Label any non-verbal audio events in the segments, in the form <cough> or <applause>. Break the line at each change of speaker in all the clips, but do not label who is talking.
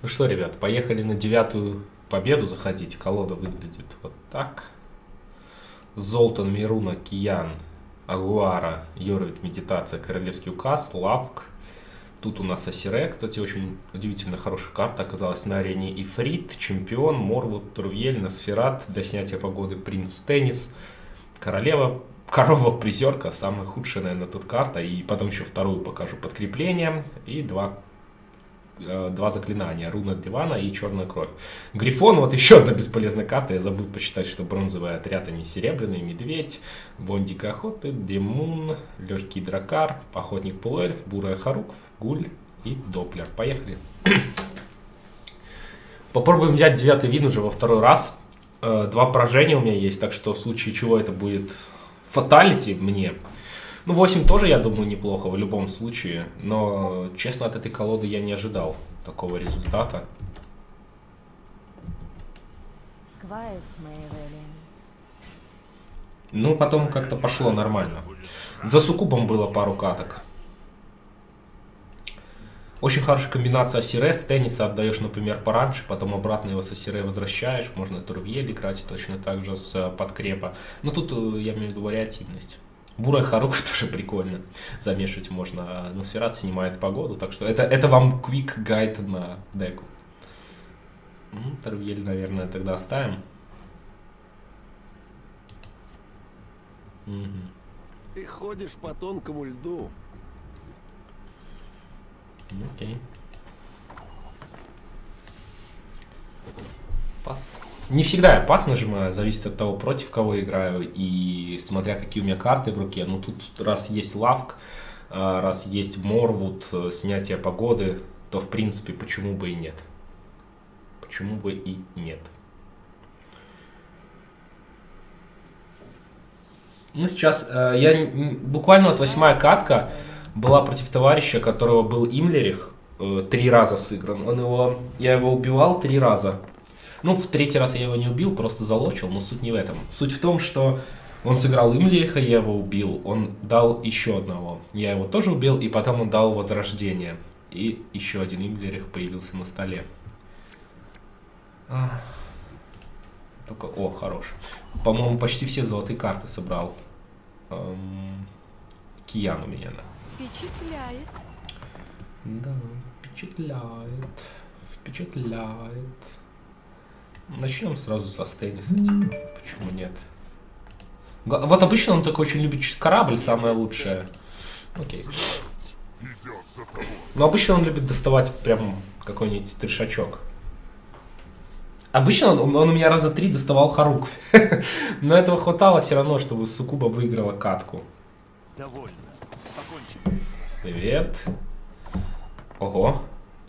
Ну что, ребят, поехали на девятую победу заходить. Колода выглядит вот так. Золтан, Мируна, Киян, Агуара, Йоровит, Медитация, Королевский указ, Лавк. Тут у нас Асире, кстати, очень удивительно хорошая карта оказалась на арене. Ифрит, Чемпион, Морвуд, Турвель, Носферат, для снятия погоды Принц Теннис, Королева, Корова Призерка, самая худшая, наверное, тут карта. И потом еще вторую покажу подкрепление. И два два заклинания. Руна дивана и черная кровь. Грифон, вот еще одна бесполезная карта. Я забыл почитать, что бронзовый отряд, они серебряный. Медведь, Вондик охоты, Демун, Легкий дракар, Охотник полуэльф, Бурая Харуков, Гуль и Доплер. Поехали. <clears throat> Попробуем взять девятый вин уже во второй раз. Э, два поражения у меня есть, так что в случае чего это будет фаталити мне. Ну, 8 тоже, я думаю, неплохо в любом случае. Но, честно, от этой колоды я не ожидал такого результата. Ну, потом как-то пошло нормально. За сукубом было пару каток. Очень хорошая комбинация Асире. С тенниса отдаешь, например, пораньше, потом обратно его с Асире возвращаешь. Можно Турвьель играть точно так же с подкрепа. Но тут э, я имею в виду вариативность. Бурая Харука <laughs> тоже прикольно. Замешивать можно. Носферат снимает погоду, так что это, это вам quick гайд на деку. Ну, Тарвель, наверное, тогда оставим.
Угу. Ты ходишь по тонкому льду.
Окей. Пас. Не всегда я пас нажимаю, зависит от того, против кого играю и смотря какие у меня карты в руке. Но тут раз есть лавк, а, раз есть морвуд, э, снятие погоды, то в принципе почему бы и нет. Почему бы и нет. Ну, сейчас э, я буквально вот восьмая катка была против товарища, которого был Имлерих, э, три раза сыгран. Он его, я его убивал три раза. Ну, в третий раз я его не убил, просто залочил, но суть не в этом. Суть в том, что он сыграл Имлиха, я его убил, он дал еще одного. Я его тоже убил, и потом он дал Возрождение. И еще один Имлерих появился на столе. Только, о, хорош. По-моему, почти все золотые карты собрал. Эм, Киян у меня, да.
Впечатляет.
Да, впечатляет. Впечатляет. Начнем сразу со Стенниса. Типа. Почему нет? Вот обычно он такой очень любит корабль, самое лучшее. Окей. Но обычно он любит доставать прям какой-нибудь трешачок. Обычно он, он у меня раза три доставал Харук. <laughs> Но этого хватало все равно, чтобы Сукуба выиграла катку. Привет. Ого.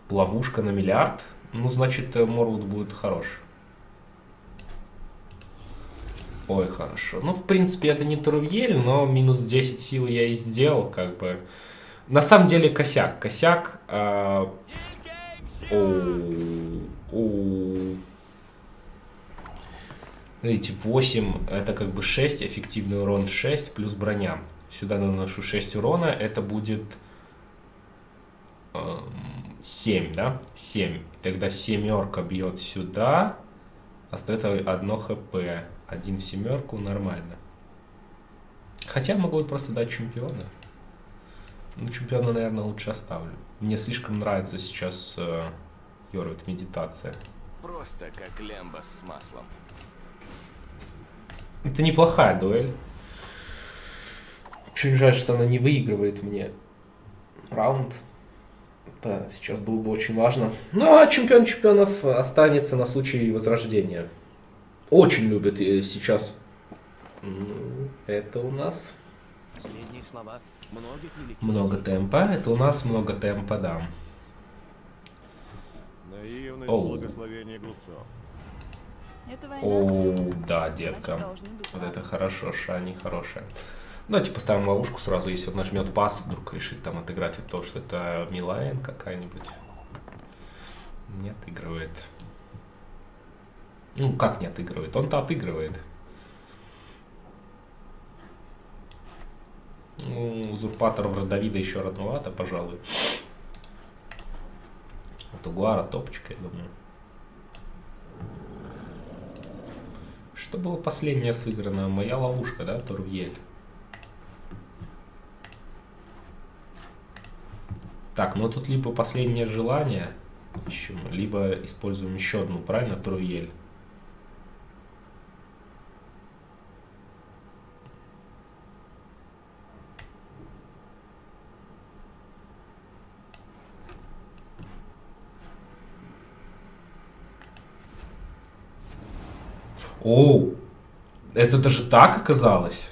Ловушка на миллиард. Ну, значит, э, Морвуд будет хорош. Ой, хорошо. Ну, в принципе, это не Турвьель, но минус 10 сил я и сделал, как бы. На самом деле, косяк. Косяк... Э, Видите, 8 это как бы 6, эффективный урон 6 плюс броня. Сюда наношу 6 урона, это будет э, 7, да? 7. Тогда семерка бьет сюда, остается 1 хп один в семерку нормально. Хотя могу просто дать чемпиона. Ну, чемпиона, наверное, лучше оставлю. Мне слишком нравится сейчас э, Йорвит медитация.
Просто как лямба с маслом.
Это неплохая дуэль. Очень жаль, что она не выигрывает мне раунд. Это сейчас было бы очень важно. Ну, а чемпион чемпионов останется на случай возрождения. Очень любят э, сейчас. Это у нас... Много темпа. Это у нас много темпа, да.
Наивность Оу. благословение глупцов.
О, да, детка. Вот это хорошо, Шани хорошая. Давайте поставим ловушку сразу, если он нажмет пас, вдруг решит там отыграть от того, что это Милайн какая-нибудь. Не отыгрывает. Ну, как не отыгрывает? Он-то отыгрывает. Ну, узурпаторов Давида еще родновато, пожалуй. Тугуара топчик, я думаю. Что было последнее сыграно? Моя ловушка, да, Турвьель? Так, ну тут либо последнее желание ищем, либо используем еще одну, правильно, Турвьель? Оу, это даже так оказалось?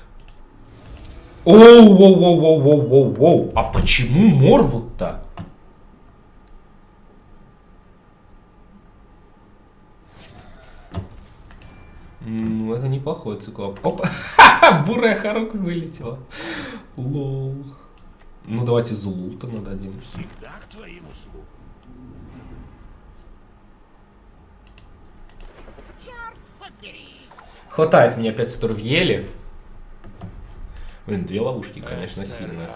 Оу, оу, оу, оу, оу, оу, оу. А почему Морвуд-то? Ну, это неплохой циклоп. Опа! <laughs> Бурая Харук вылетела. Лол. Ну, давайте Зулута нададим. Всегда к твоим услугам. Хватает мне опять Сторвьели. Блин, две ловушки, конечно, сильные.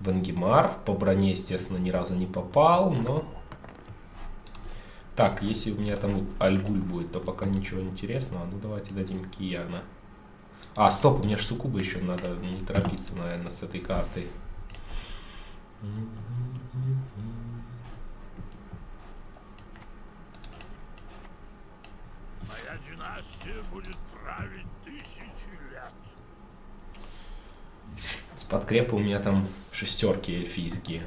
Вангемар по броне, естественно, ни разу не попал, но... Так, если у меня там Альгуль будет, то пока ничего интересного. Ну, давайте дадим Кияна. А, стоп, у меня же Сукуба еще надо не торопиться, наверное, с этой картой.
Династия будет править тысячи лет.
С подкрепа у меня там шестерки эльфийские.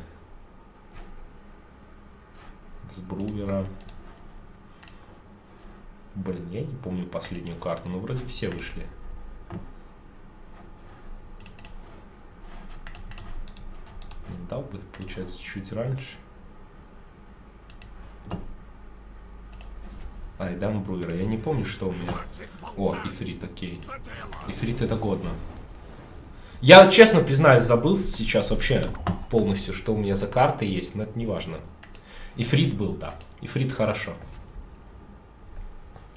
С Брувера. Блин, я не помню последнюю карту, но вроде все вышли. Дал бы, получается, чуть раньше. Айдам Бруера. Я не помню, что у меня... О, Ифрит, окей. Ифрит это годно. Я, честно признаюсь, забыл сейчас вообще полностью, что у меня за карты есть, но это не важно. Ифрит был, да. Ифрит хорошо.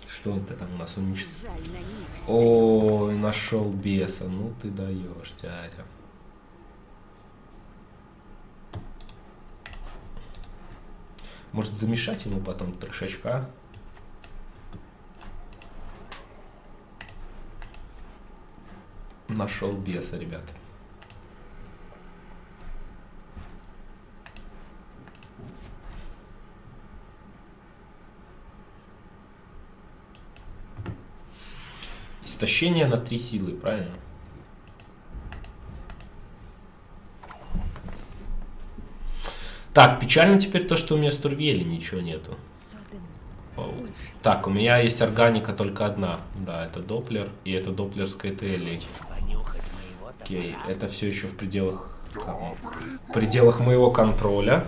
Что это там у нас уничтожил? О, нашел беса. Ну ты даешь, дядя. Может замешать ему потом трешачка? Нашел беса, ребят. Истощение на три силы, правильно? Так, печально теперь то, что у меня с Турвели ничего нету. Так, у меня есть органика только одна. Да, это Доплер и это Доплерская Телли. Окей, это все еще в пределах, в пределах моего контроля.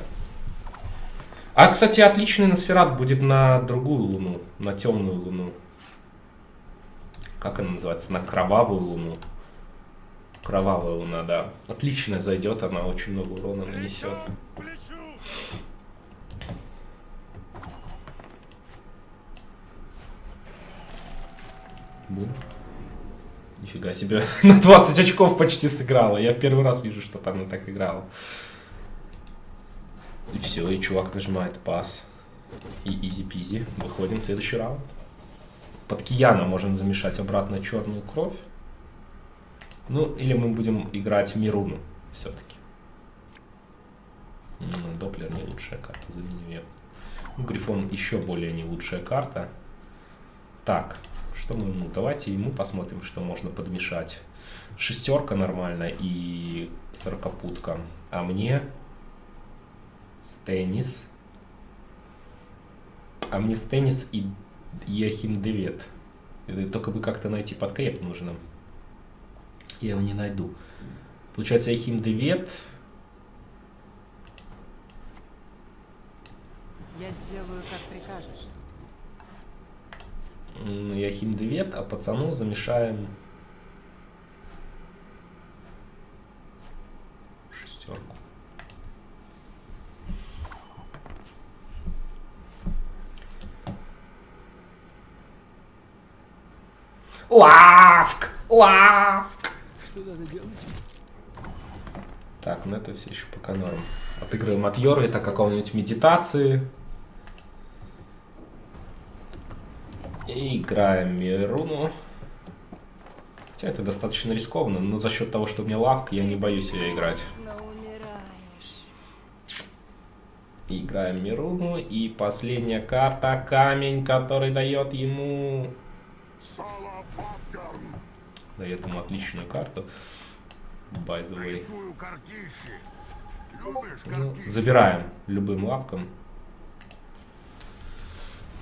А, кстати, отличный Носферат будет на другую луну, на темную луну. Как она называется? На кровавую луну. Кровавая луна, да. Отлично зайдет, она очень много урона нанесет. Буду. Нифига себе, <laughs> на 20 очков почти сыграла. Я первый раз вижу, что она так играла. И все, и чувак нажимает пас. И изи-пизи. Выходим в следующий раунд. Под Кияна можем замешать обратно черную кровь. Ну, или мы будем играть Мируну все-таки. Доплер не лучшая карта, заменю ее. Ну, Грифон еще более не лучшая карта. Так, что мы ему? Давайте ему посмотрим, что можно подмешать. Шестерка нормально и сорокопутка. А мне Стеннис. А мне Стеннис и Яхим Девет. Только бы как-то найти подкреп нужно. Я его не найду. Получается, Яхим Девет.
Я сделаю, как прикажешь.
Яхим Девет, а пацану замешаем шестерку. Лавк! Лавк! Так, ну это все еще пока норм. Отыгрываем от Йорвита какого-нибудь медитации. И играем Мируну. Хотя это достаточно рискованно, но за счет того, что у меня лавка, я не боюсь ее играть. Играем Мируну. И последняя карта камень, который дает ему... Дает ему отличную карту. By the way. Ну, забираем любым лавком.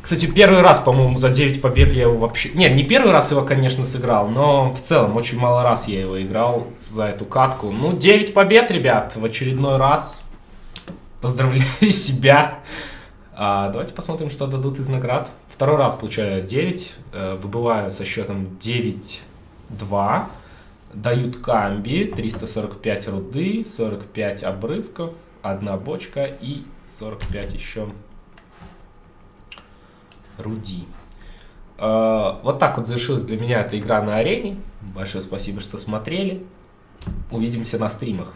Кстати, первый раз, по-моему, за 9 побед я его вообще... Нет, не первый раз его, конечно, сыграл, но в целом очень мало раз я его играл за эту катку. Ну, 9 побед, ребят, в очередной раз. Поздравляю <laughs> себя. А, давайте посмотрим, что дадут из наград. Второй раз получаю 9, э, выбываю со счетом 9-2. Дают камби, 345 руды, 45 обрывков, одна бочка и 45 еще Руди. Uh, вот так вот завершилась для меня эта игра на арене. Большое спасибо, что смотрели. Увидимся на стримах.